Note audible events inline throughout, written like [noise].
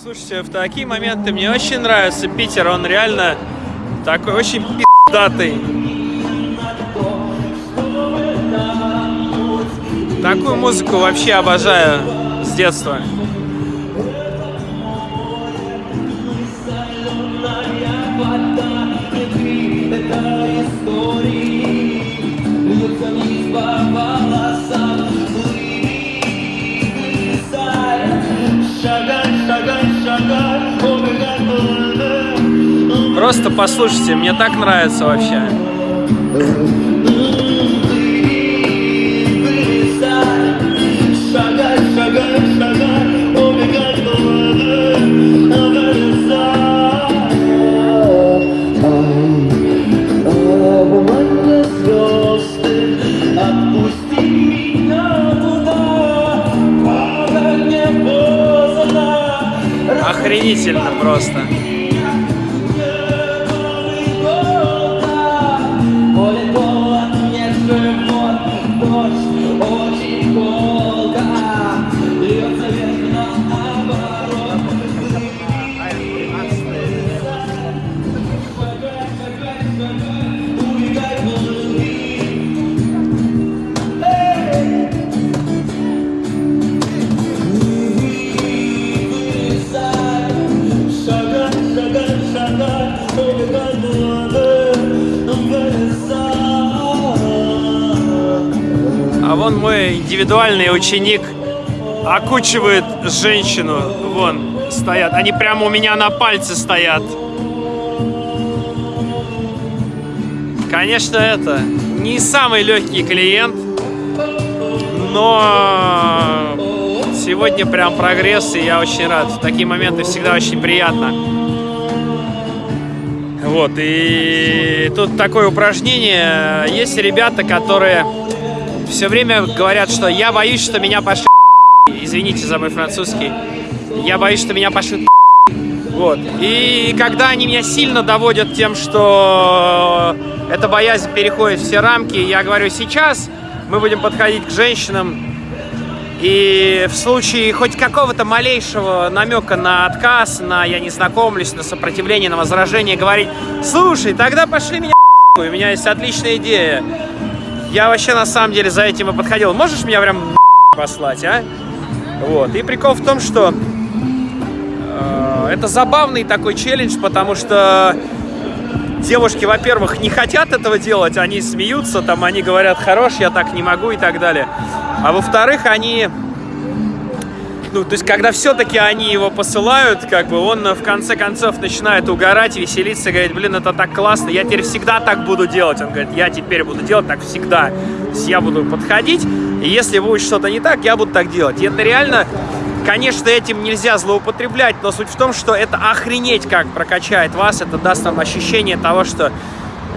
Слушайте, в такие моменты мне очень нравится Питер, он реально такой очень пи***датый. Такую музыку вообще обожаю с детства. Просто послушайте, мне так нравится вообще. Охренительно просто. Вон мой индивидуальный ученик окучивает женщину. Вон стоят. Они прямо у меня на пальце стоят. Конечно, это не самый легкий клиент, но сегодня прям прогресс, и я очень рад. В такие моменты всегда очень приятно. Вот, и тут такое упражнение. Есть ребята, которые все время говорят, что я боюсь, что меня пошлют Извините за мой французский. Я боюсь, что меня пошлют Вот. И когда они меня сильно доводят тем, что эта боязнь переходит все рамки, я говорю, сейчас мы будем подходить к женщинам, и в случае хоть какого-то малейшего намека на отказ, на я не знакомлюсь, на сопротивление, на возражение, говорить, слушай, тогда пошли меня у меня есть отличная идея. Я вообще на самом деле за этим и подходил. Можешь меня прям послать, а? Вот. И прикол в том, что э, это забавный такой челлендж, потому что девушки, во-первых, не хотят этого делать, они смеются, там, они говорят, хорош, я так не могу и так далее. А во-вторых, они... Ну, то есть, когда все-таки они его посылают, как бы он в конце концов начинает угорать, веселиться, говорит, блин, это так классно, я теперь всегда так буду делать. Он говорит, я теперь буду делать так всегда. То есть, я буду подходить, и если будет что-то не так, я буду так делать. И это реально, конечно, этим нельзя злоупотреблять, но суть в том, что это охренеть как прокачает вас, это даст вам ощущение того, что,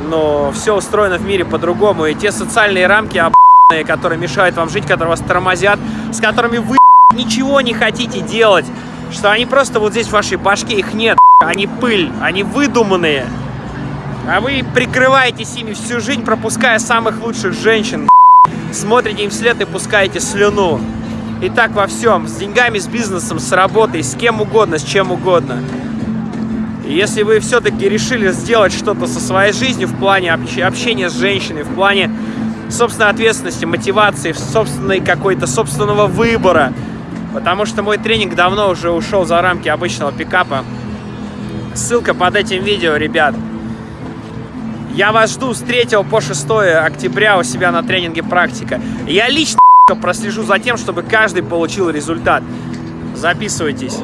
ну, все устроено в мире по-другому, и те социальные рамки, которые мешают вам жить, которые вас тормозят, с которыми вы ничего не хотите делать, что они просто вот здесь в вашей башке, их нет, они пыль, они выдуманные. А вы прикрываетесь ими всю жизнь, пропуская самых лучших женщин, смотрите им вслед и пускаете слюну. И так во всем, с деньгами, с бизнесом, с работой, с кем угодно, с чем угодно. Если вы все-таки решили сделать что-то со своей жизнью в плане общения с женщиной, в плане собственной ответственности, мотивации, собственной какой-то собственного выбора, потому что мой тренинг давно уже ушел за рамки обычного пикапа. Ссылка под этим видео, ребят. Я вас жду с 3 по 6 октября у себя на тренинге «Практика». Я лично [laughs] прослежу за тем, чтобы каждый получил результат. Записывайтесь.